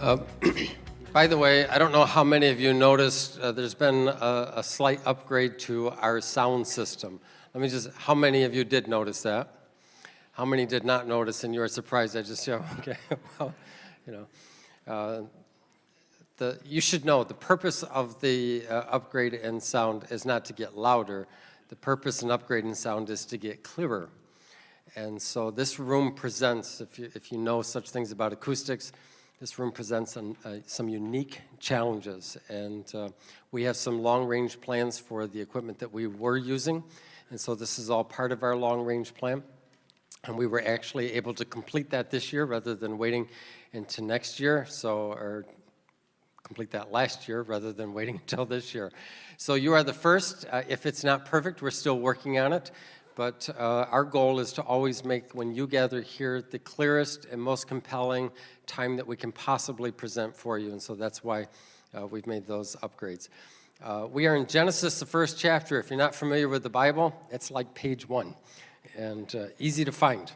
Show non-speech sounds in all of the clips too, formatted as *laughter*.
Uh, *clears throat* by the way, I don't know how many of you noticed uh, there's been a, a, slight upgrade to our sound system. Let me just, how many of you did notice that? How many did not notice and you were surprised? I just, *laughs* yeah, okay, well, you know. Uh, the, you should know the purpose of the uh, upgrade in sound is not to get louder. The purpose in upgrading sound is to get clearer. And so this room presents, if you, if you know such things about acoustics, this room presents an, uh, some unique challenges, and uh, we have some long-range plans for the equipment that we were using, and so this is all part of our long-range plan. And we were actually able to complete that this year rather than waiting into next year, so or complete that last year rather than *laughs* waiting until this year. So you are the first. Uh, if it's not perfect, we're still working on it. But uh, our goal is to always make, when you gather here, the clearest and most compelling time that we can possibly present for you. And so that's why uh, we've made those upgrades. Uh, we are in Genesis, the first chapter. If you're not familiar with the Bible, it's like page one and uh, easy to find.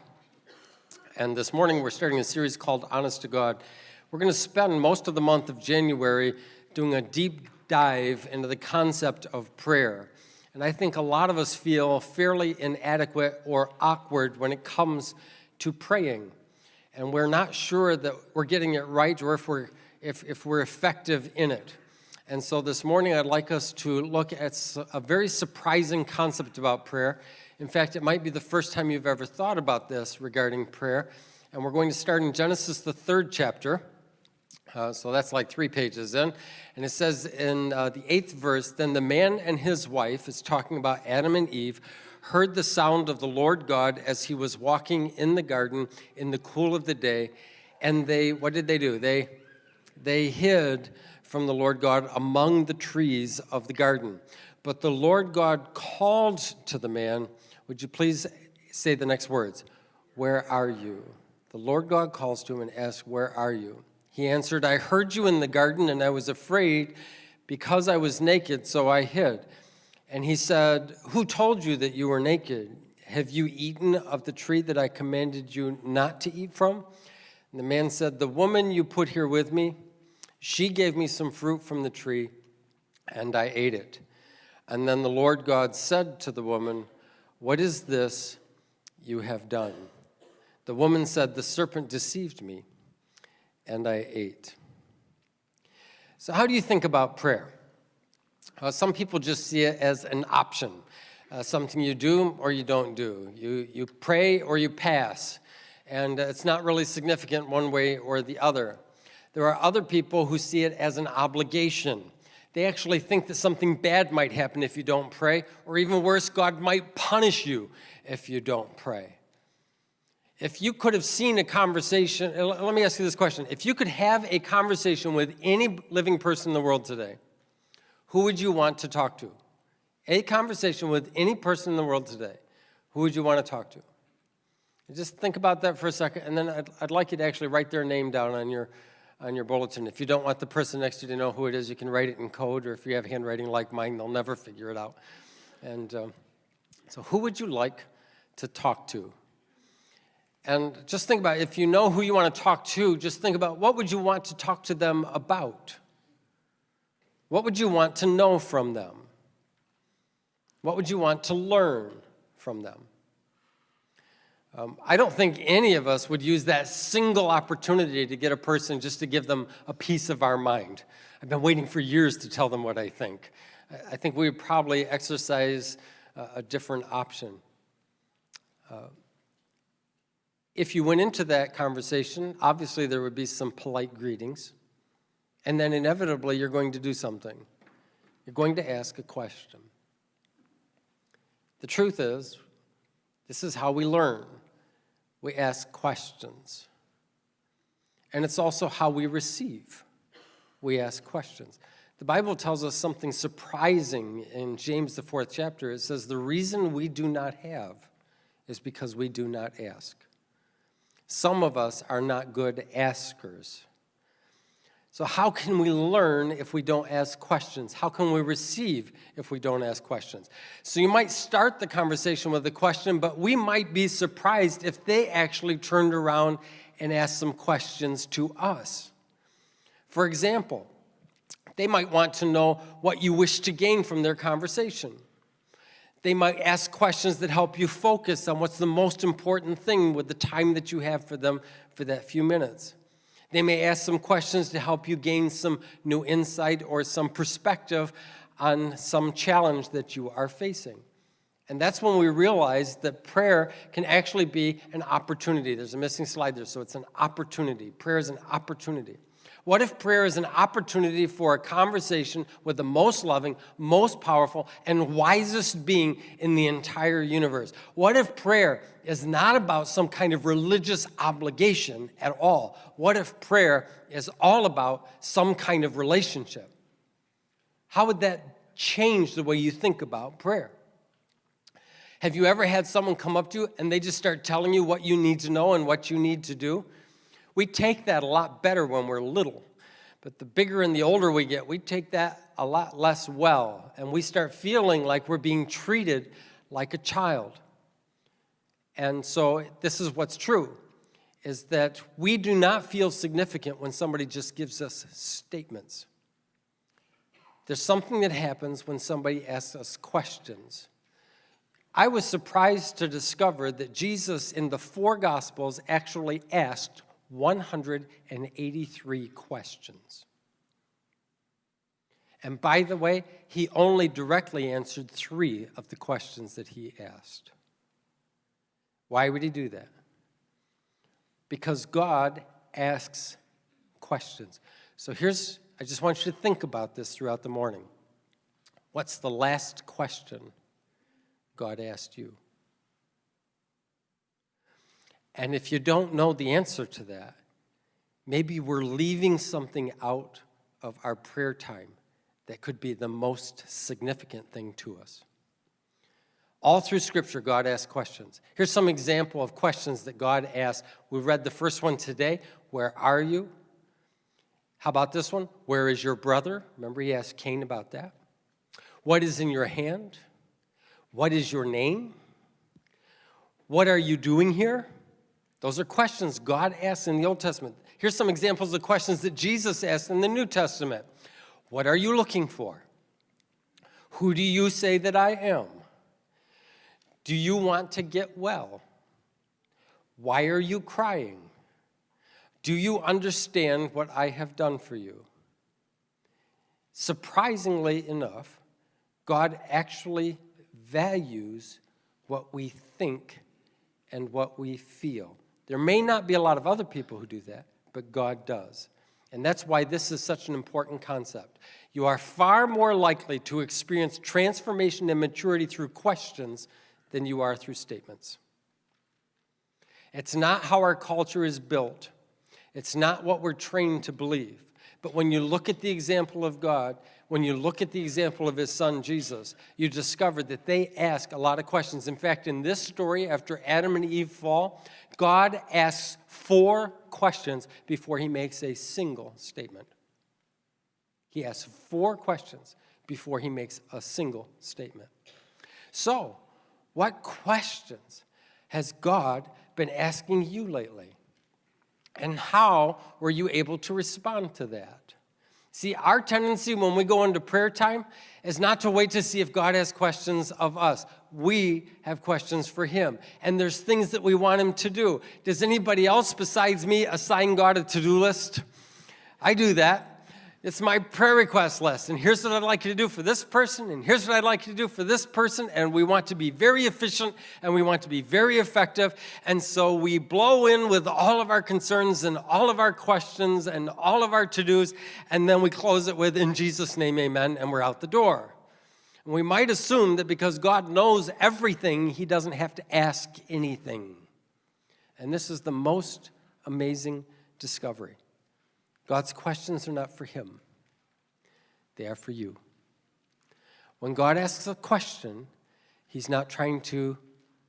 And this morning we're starting a series called Honest to God. We're going to spend most of the month of January doing a deep dive into the concept of prayer. And I think a lot of us feel fairly inadequate or awkward when it comes to praying. And we're not sure that we're getting it right or if we're, if, if we're effective in it. And so this morning I'd like us to look at a very surprising concept about prayer. In fact, it might be the first time you've ever thought about this regarding prayer. And we're going to start in Genesis, the third chapter. Uh, so that's like three pages in. And it says in uh, the eighth verse, Then the man and his wife, is talking about Adam and Eve, heard the sound of the Lord God as he was walking in the garden in the cool of the day. And they, what did they do? They, they hid from the Lord God among the trees of the garden. But the Lord God called to the man, would you please say the next words? Where are you? The Lord God calls to him and asks, Where are you? He answered, I heard you in the garden, and I was afraid because I was naked, so I hid. And he said, Who told you that you were naked? Have you eaten of the tree that I commanded you not to eat from? And the man said, The woman you put here with me, she gave me some fruit from the tree, and I ate it. And then the Lord God said to the woman, What is this you have done? The woman said, The serpent deceived me and I ate. So how do you think about prayer? Uh, some people just see it as an option, uh, something you do or you don't do. You, you pray or you pass, and uh, it's not really significant one way or the other. There are other people who see it as an obligation. They actually think that something bad might happen if you don't pray, or even worse, God might punish you if you don't pray. If you could have seen a conversation, uh, let me ask you this question. If you could have a conversation with any living person in the world today, who would you want to talk to? A conversation with any person in the world today, who would you want to talk to? just think about that for a second, and then I'd, I'd like you to actually write their name down on your, on your bulletin. If you don't want the person next to you to know who it is, you can write it in code, or if you have handwriting like mine, they'll never figure it out. And um, so who would you like to talk to? And just think about, if you know who you want to talk to, just think about what would you want to talk to them about? What would you want to know from them? What would you want to learn from them? Um, I don't think any of us would use that single opportunity to get a person just to give them a piece of our mind. I've been waiting for years to tell them what I think. I think we would probably exercise a different option. Uh, if you went into that conversation, obviously there would be some polite greetings, and then inevitably you're going to do something. You're going to ask a question. The truth is, this is how we learn. We ask questions. And it's also how we receive. We ask questions. The Bible tells us something surprising in James, the fourth chapter. It says, the reason we do not have is because we do not ask. Some of us are not good askers. So how can we learn if we don't ask questions? How can we receive if we don't ask questions? So you might start the conversation with a question, but we might be surprised if they actually turned around and asked some questions to us. For example, they might want to know what you wish to gain from their conversation. They might ask questions that help you focus on what's the most important thing with the time that you have for them for that few minutes. They may ask some questions to help you gain some new insight or some perspective on some challenge that you are facing. And that's when we realize that prayer can actually be an opportunity. There's a missing slide there, so it's an opportunity. Prayer is an opportunity. What if prayer is an opportunity for a conversation with the most loving, most powerful, and wisest being in the entire universe? What if prayer is not about some kind of religious obligation at all? What if prayer is all about some kind of relationship? How would that change the way you think about prayer? Have you ever had someone come up to you and they just start telling you what you need to know and what you need to do? We take that a lot better when we're little. But the bigger and the older we get, we take that a lot less well. And we start feeling like we're being treated like a child. And so this is what's true, is that we do not feel significant when somebody just gives us statements. There's something that happens when somebody asks us questions. I was surprised to discover that Jesus in the four Gospels actually asked 183 questions. And by the way, he only directly answered three of the questions that he asked. Why would he do that? Because God asks questions. So here's, I just want you to think about this throughout the morning. What's the last question God asked you? And if you don't know the answer to that, maybe we're leaving something out of our prayer time that could be the most significant thing to us. All through Scripture, God asks questions. Here's some example of questions that God asked. We read the first one today. Where are you? How about this one? Where is your brother? Remember he asked Cain about that. What is in your hand? What is your name? What are you doing here? Those are questions God asks in the Old Testament. Here's some examples of questions that Jesus asked in the New Testament. What are you looking for? Who do you say that I am? Do you want to get well? Why are you crying? Do you understand what I have done for you? Surprisingly enough, God actually values what we think and what we feel. There may not be a lot of other people who do that, but God does. And that's why this is such an important concept. You are far more likely to experience transformation and maturity through questions than you are through statements. It's not how our culture is built. It's not what we're trained to believe. But when you look at the example of God, when you look at the example of his son Jesus, you discover that they ask a lot of questions. In fact, in this story, after Adam and Eve fall, God asks four questions before he makes a single statement. He asks four questions before he makes a single statement. So, what questions has God been asking you lately? And how were you able to respond to that? See, our tendency when we go into prayer time is not to wait to see if God has questions of us. We have questions for him. And there's things that we want him to do. Does anybody else besides me assign God a to-do list? I do that. It's my prayer request list. And here's what I'd like you to do for this person, and here's what I'd like you to do for this person. And we want to be very efficient and we want to be very effective. And so we blow in with all of our concerns and all of our questions and all of our to-dos, and then we close it with, in Jesus' name, amen, and we're out the door. And we might assume that because God knows everything, he doesn't have to ask anything. And this is the most amazing discovery. God's questions are not for him, they are for you. When God asks a question, he's not trying to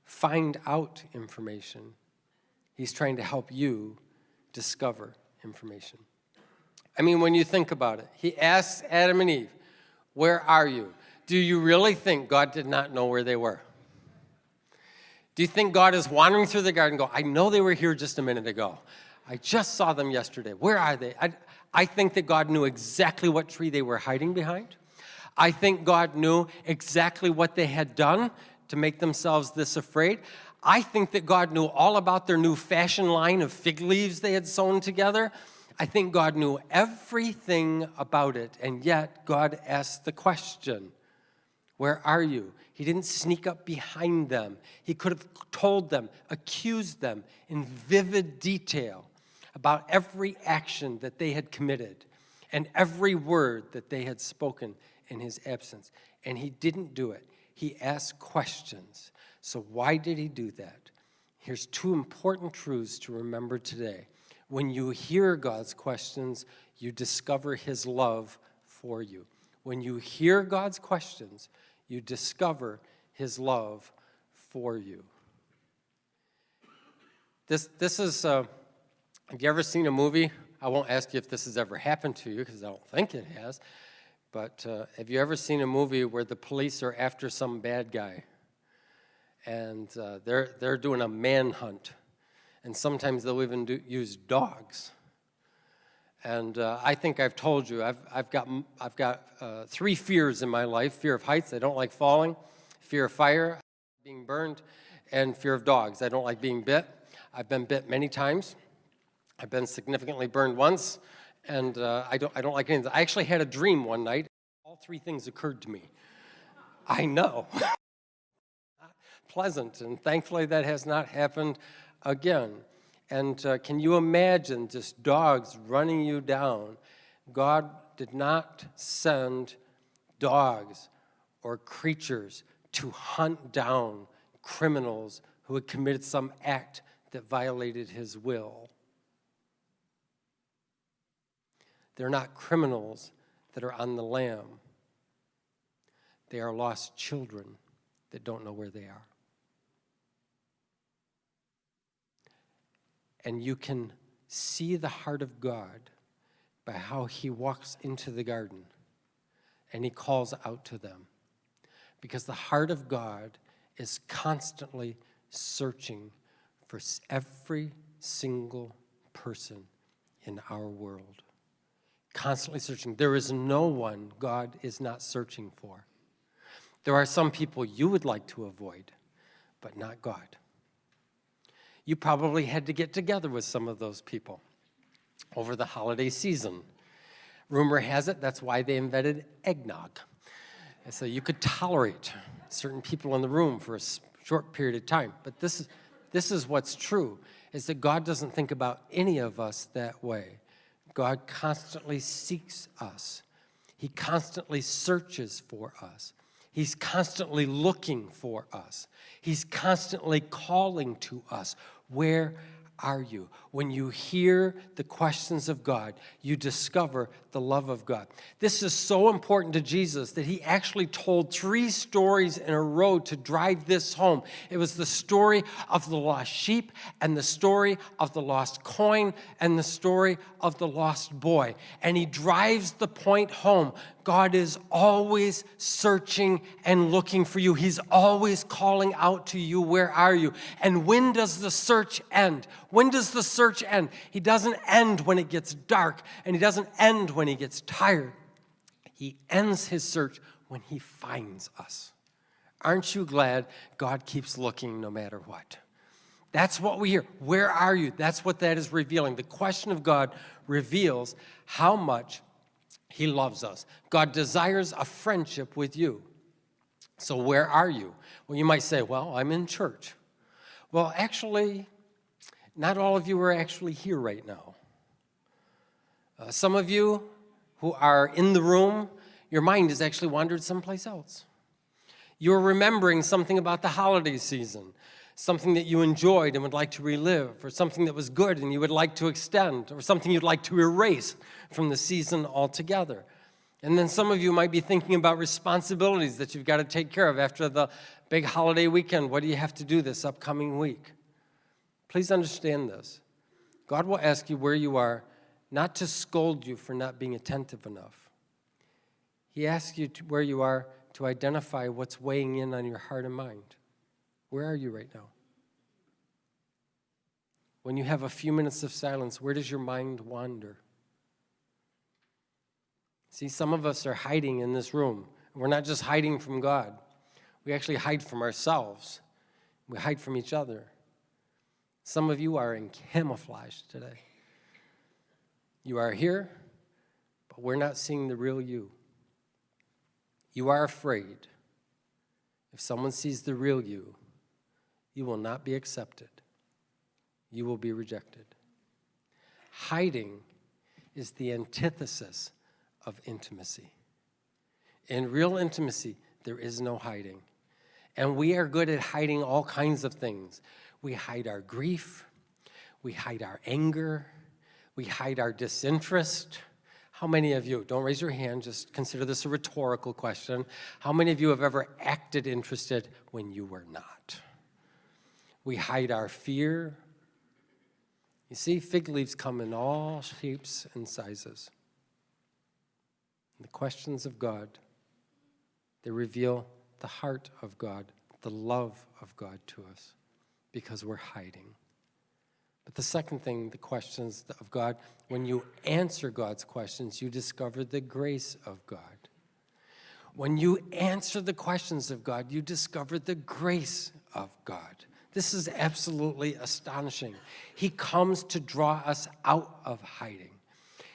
find out information. He's trying to help you discover information. I mean, when you think about it, he asks Adam and Eve, where are you? Do you really think God did not know where they were? Do you think God is wandering through the garden go, I know they were here just a minute ago. I just saw them yesterday. Where are they? I, I think that God knew exactly what tree they were hiding behind. I think God knew exactly what they had done to make themselves this afraid. I think that God knew all about their new fashion line of fig leaves they had sewn together. I think God knew everything about it, and yet God asked the question, where are you? He didn't sneak up behind them. He could have told them, accused them in vivid detail about every action that they had committed and every word that they had spoken in his absence. And he didn't do it. He asked questions. So why did he do that? Here's two important truths to remember today. When you hear God's questions, you discover his love for you. When you hear God's questions, you discover his love for you. This, this is, uh, have you ever seen a movie? I won't ask you if this has ever happened to you because I don't think it has. But uh, have you ever seen a movie where the police are after some bad guy? And uh, they're, they're doing a manhunt. And sometimes they'll even do, use dogs. And uh, I think I've told you, I've, I've got, I've got uh, three fears in my life. Fear of heights, I don't like falling. Fear of fire, being burned. And fear of dogs, I don't like being bit. I've been bit many times. I've been significantly burned once and uh, I, don't, I don't like anything. I actually had a dream one night. All three things occurred to me. I know. *laughs* Pleasant, and thankfully that has not happened again. And uh, can you imagine just dogs running you down? God did not send dogs or creatures to hunt down criminals who had committed some act that violated his will. They're not criminals that are on the lam. They are lost children that don't know where they are. And you can see the heart of God by how he walks into the garden and he calls out to them. Because the heart of God is constantly searching for every single person in our world constantly searching. There is no one God is not searching for. There are some people you would like to avoid, but not God. You probably had to get together with some of those people over the holiday season. Rumor has it that's why they invented eggnog. So you could tolerate certain people in the room for a short period of time. But this is, this is what's true, is that God doesn't think about any of us that way. God constantly seeks us. He constantly searches for us. He's constantly looking for us. He's constantly calling to us. Where are you? When you hear the questions of God, you discover the love of God. This is so important to Jesus that he actually told three stories in a row to drive this home. It was the story of the lost sheep and the story of the lost coin and the story of the lost boy. And he drives the point home. God is always searching and looking for you. He's always calling out to you, where are you? And when does the search end? When does the search end? He doesn't end when it gets dark, and he doesn't end when he gets tired. He ends his search when he finds us. Aren't you glad God keeps looking no matter what? That's what we hear. Where are you? That's what that is revealing. The question of God reveals how much he loves us. God desires a friendship with you. So where are you? Well, you might say, well, I'm in church. Well, actually, not all of you are actually here right now. Uh, some of you who are in the room, your mind has actually wandered someplace else. You're remembering something about the holiday season, something that you enjoyed and would like to relive, or something that was good and you would like to extend, or something you'd like to erase from the season altogether. And then some of you might be thinking about responsibilities that you've got to take care of after the big holiday weekend. What do you have to do this upcoming week? Please understand this. God will ask you where you are, not to scold you for not being attentive enough. He asks you where you are to identify what's weighing in on your heart and mind. Where are you right now? When you have a few minutes of silence, where does your mind wander? See, some of us are hiding in this room. We're not just hiding from God. We actually hide from ourselves. We hide from each other. Some of you are in camouflage today. You are here, but we're not seeing the real you. You are afraid. If someone sees the real you, you will not be accepted. You will be rejected. Hiding is the antithesis of intimacy. In real intimacy, there is no hiding. And we are good at hiding all kinds of things. We hide our grief, we hide our anger, we hide our disinterest. How many of you, don't raise your hand, just consider this a rhetorical question. How many of you have ever acted interested when you were not? We hide our fear. You see, fig leaves come in all shapes and sizes. The questions of God, they reveal the heart of God, the love of God to us, because we're hiding. But the second thing, the questions of God, when you answer God's questions, you discover the grace of God. When you answer the questions of God, you discover the grace of God. This is absolutely astonishing. He comes to draw us out of hiding.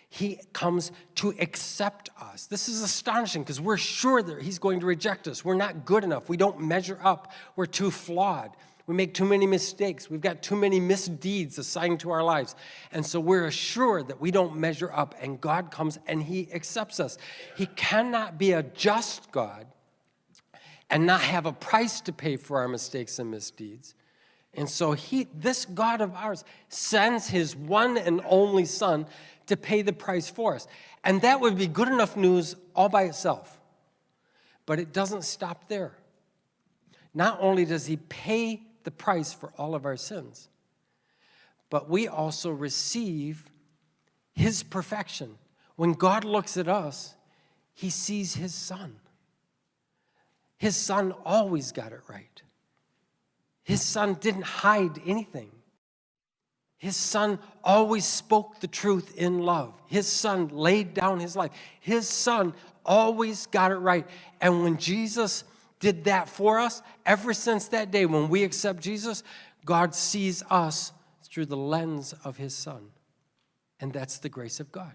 He comes to accept us. This is astonishing because we're sure that he's going to reject us. We're not good enough. We don't measure up. We're too flawed. We make too many mistakes. We've got too many misdeeds assigned to our lives. And so we're assured that we don't measure up and God comes and he accepts us. He cannot be a just God and not have a price to pay for our mistakes and misdeeds. And so he, this God of ours sends his one and only son to pay the price for us. And that would be good enough news all by itself. But it doesn't stop there. Not only does he pay the price for all of our sins. But we also receive his perfection. When God looks at us, he sees his son. His son always got it right. His son didn't hide anything. His son always spoke the truth in love. His son laid down his life. His son always got it right. And when Jesus did that for us, ever since that day when we accept Jesus, God sees us through the lens of his son. And that's the grace of God.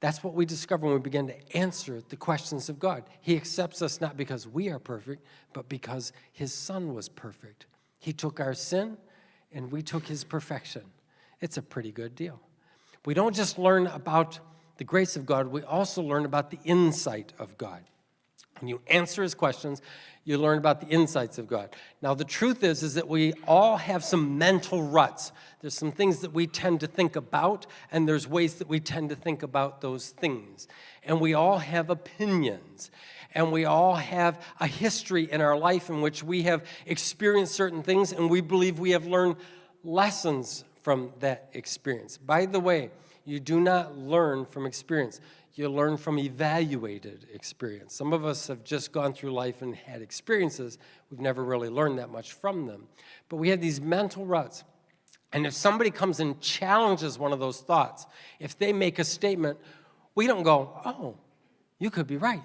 That's what we discover when we begin to answer the questions of God. He accepts us not because we are perfect, but because his son was perfect. He took our sin and we took his perfection. It's a pretty good deal. We don't just learn about the grace of God, we also learn about the insight of God. When you answer his questions, you learn about the insights of God. Now, the truth is, is that we all have some mental ruts. There's some things that we tend to think about, and there's ways that we tend to think about those things. And we all have opinions, and we all have a history in our life in which we have experienced certain things, and we believe we have learned lessons from that experience. By the way, you do not learn from experience you learn from evaluated experience. Some of us have just gone through life and had experiences. We've never really learned that much from them. But we have these mental ruts. And if somebody comes and challenges one of those thoughts, if they make a statement, we don't go, oh, you could be right.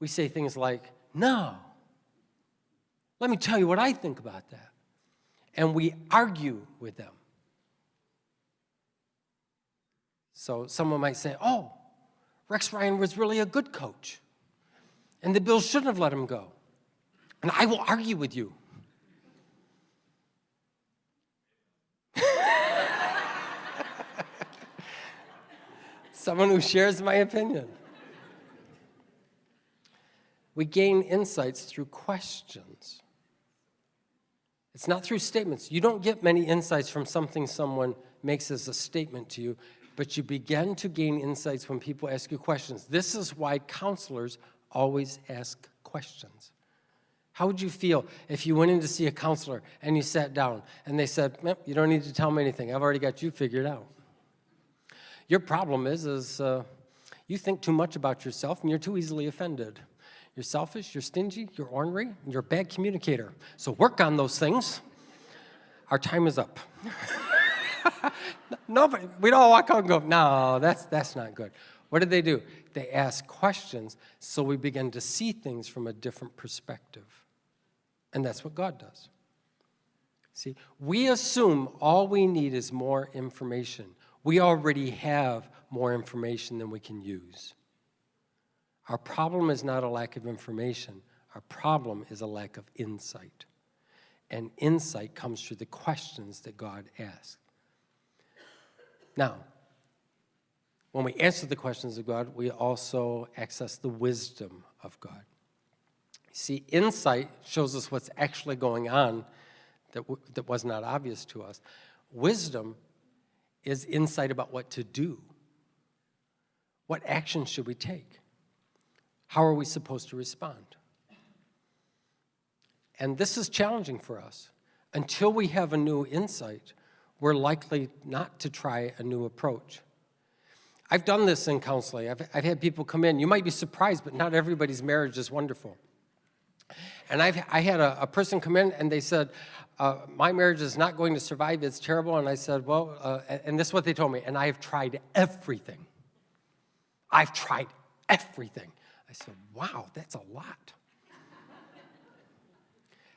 We say things like, no, let me tell you what I think about that. And we argue with them. So someone might say, oh, Rex Ryan was really a good coach, and the Bills shouldn't have let him go. And I will argue with you. *laughs* Someone who shares my opinion. We gain insights through questions. It's not through statements. You don't get many insights from something someone makes as a statement to you but you begin to gain insights when people ask you questions. This is why counselors always ask questions. How would you feel if you went in to see a counselor and you sat down and they said, you don't need to tell me anything. I've already got you figured out. Your problem is, is uh, you think too much about yourself and you're too easily offended. You're selfish, you're stingy, you're ornery, you're a bad communicator. So work on those things. Our time is up. *laughs* *laughs* Nobody, we'd all walk out and go, no, that's, that's not good. What did they do? They asked questions, so we begin to see things from a different perspective. And that's what God does. See, we assume all we need is more information. We already have more information than we can use. Our problem is not a lack of information. Our problem is a lack of insight. And insight comes through the questions that God asks. Now, when we answer the questions of God, we also access the wisdom of God. See, insight shows us what's actually going on that, that was not obvious to us. Wisdom is insight about what to do. What action should we take? How are we supposed to respond? And this is challenging for us. Until we have a new insight, we're likely not to try a new approach. I've done this in counseling. I've, I've had people come in. You might be surprised, but not everybody's marriage is wonderful. And I've, I had a, a person come in and they said, uh, my marriage is not going to survive, it's terrible. And I said, well, uh, and this is what they told me, and I have tried everything. I've tried everything. I said, wow, that's a lot.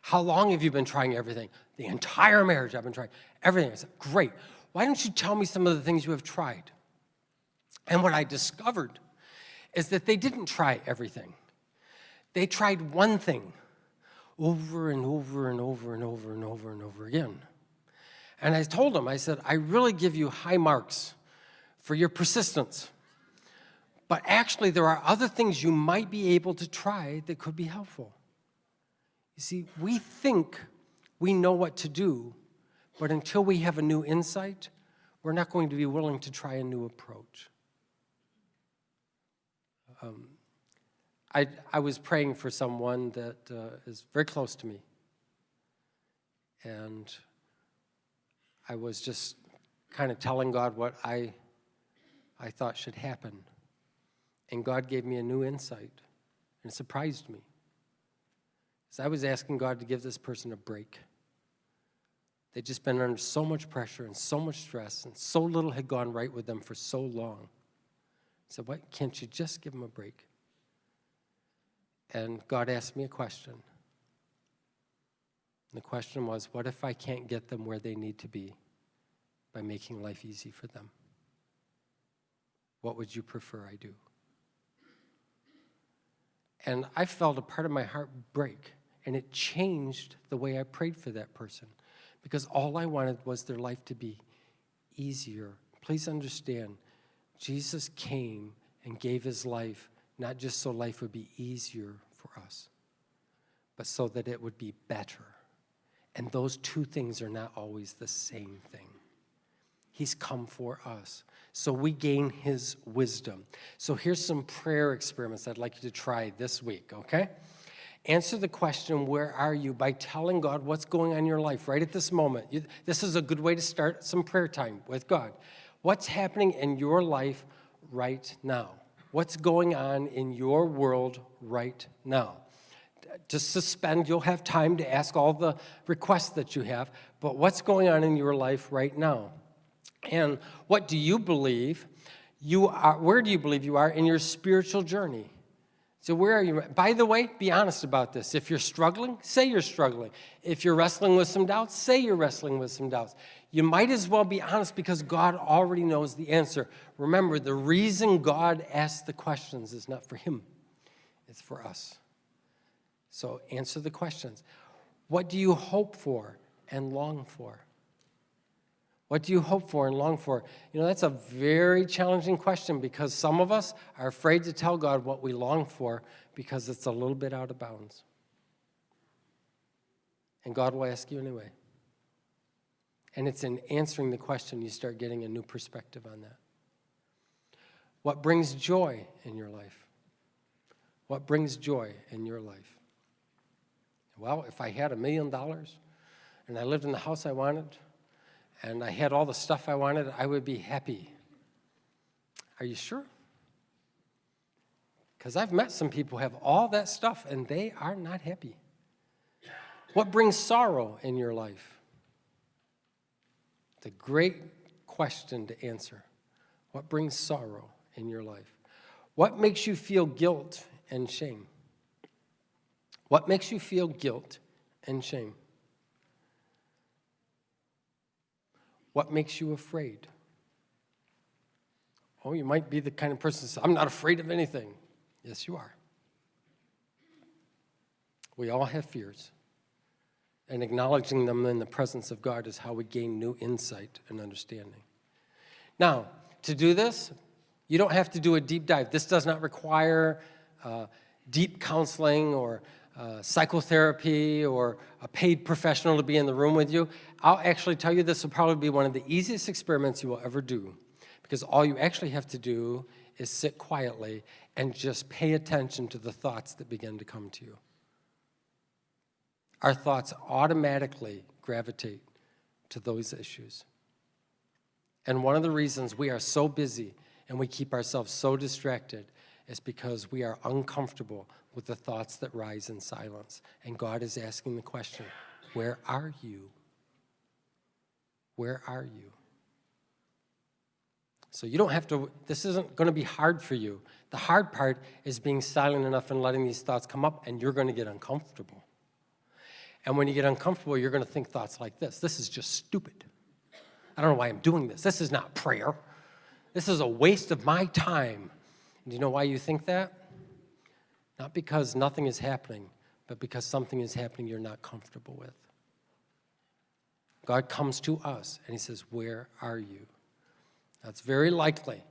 How long have you been trying everything? The entire marriage I've been trying everything. I said, great. Why don't you tell me some of the things you have tried? And what I discovered is that they didn't try everything. They tried one thing over and over and over and over and over and over again. And I told them, I said, I really give you high marks for your persistence. But actually, there are other things you might be able to try that could be helpful. You see, we think we know what to do, but until we have a new insight, we're not going to be willing to try a new approach. Um, I, I was praying for someone that uh, is very close to me. And I was just kind of telling God what I, I thought should happen. And God gave me a new insight, and it surprised me. So I was asking God to give this person a break. They'd just been under so much pressure and so much stress, and so little had gone right with them for so long. I said, Why can't you just give them a break? And God asked me a question. And the question was, what if I can't get them where they need to be by making life easy for them? What would you prefer I do? And I felt a part of my heart break and it changed the way I prayed for that person because all I wanted was their life to be easier. Please understand, Jesus came and gave his life not just so life would be easier for us, but so that it would be better. And those two things are not always the same thing. He's come for us. So we gain his wisdom. So here's some prayer experiments I'd like you to try this week, okay? Answer the question, where are you, by telling God what's going on in your life right at this moment. You, this is a good way to start some prayer time with God. What's happening in your life right now? What's going on in your world right now? To suspend, you'll have time to ask all the requests that you have, but what's going on in your life right now? And what do you believe you are, where do you believe you are in your spiritual journey? So where are you? By the way, be honest about this. If you're struggling, say you're struggling. If you're wrestling with some doubts, say you're wrestling with some doubts. You might as well be honest because God already knows the answer. Remember, the reason God asks the questions is not for him. It's for us. So answer the questions. What do you hope for and long for? What do you hope for and long for? You know, that's a very challenging question because some of us are afraid to tell God what we long for because it's a little bit out of bounds. And God will ask you anyway. And it's in answering the question you start getting a new perspective on that. What brings joy in your life? What brings joy in your life? Well, if I had a million dollars and I lived in the house I wanted, and I had all the stuff I wanted, I would be happy. Are you sure? Because I've met some people who have all that stuff and they are not happy. What brings sorrow in your life? the great question to answer. What brings sorrow in your life? What makes you feel guilt and shame? What makes you feel guilt and shame? What makes you afraid? Oh, you might be the kind of person that says, I'm not afraid of anything. Yes, you are. We all have fears. And acknowledging them in the presence of God is how we gain new insight and understanding. Now, to do this, you don't have to do a deep dive. This does not require uh, deep counseling or psychotherapy or a paid professional to be in the room with you. I'll actually tell you this will probably be one of the easiest experiments you will ever do because all you actually have to do is sit quietly and just pay attention to the thoughts that begin to come to you. Our thoughts automatically gravitate to those issues. And one of the reasons we are so busy and we keep ourselves so distracted is because we are uncomfortable with the thoughts that rise in silence. And God is asking the question, where are you? Where are you? So you don't have to, this isn't going to be hard for you. The hard part is being silent enough and letting these thoughts come up, and you're going to get uncomfortable. And when you get uncomfortable, you're going to think thoughts like this This is just stupid. I don't know why I'm doing this. This is not prayer. This is a waste of my time. Do you know why you think that? Not because nothing is happening, but because something is happening you're not comfortable with. God comes to us and he says, Where are you? Now, it's very likely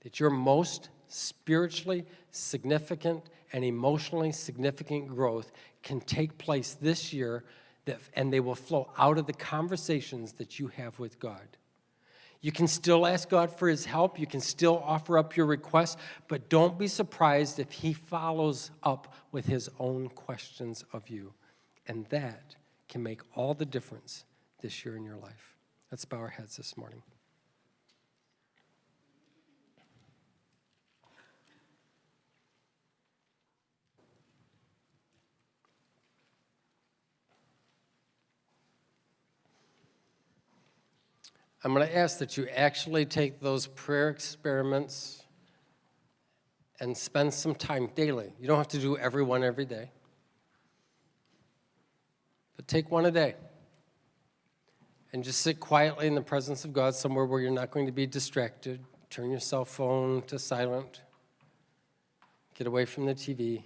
that your most spiritually significant and emotionally significant growth can take place this year, that, and they will flow out of the conversations that you have with God. You can still ask God for his help. You can still offer up your requests, but don't be surprised if he follows up with his own questions of you. And that can make all the difference this year in your life. Let's bow our heads this morning. I'm going to ask that you actually take those prayer experiments and spend some time daily. You don't have to do every one every day, but take one a day and just sit quietly in the presence of God somewhere where you're not going to be distracted. Turn your cell phone to silent. Get away from the TV.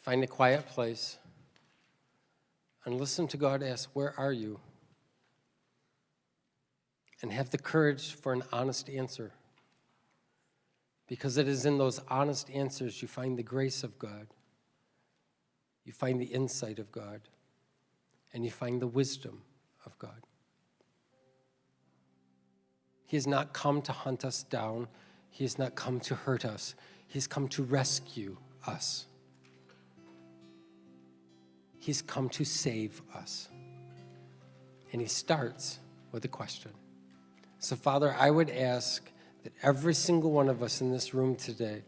Find a quiet place and listen to God ask, Where are you? And have the courage for an honest answer. Because it is in those honest answers you find the grace of God, you find the insight of God, and you find the wisdom of God. He has not come to hunt us down. He has not come to hurt us. He's come to rescue us. He's come to save us. And he starts with a question. So, Father, I would ask that every single one of us in this room today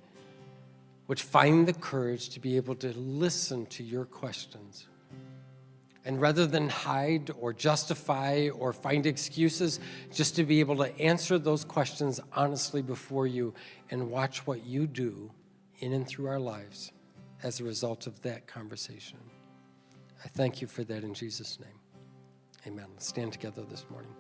would find the courage to be able to listen to your questions. And rather than hide or justify or find excuses, just to be able to answer those questions honestly before you and watch what you do in and through our lives as a result of that conversation. I thank you for that in Jesus' name. Amen. Stand together this morning.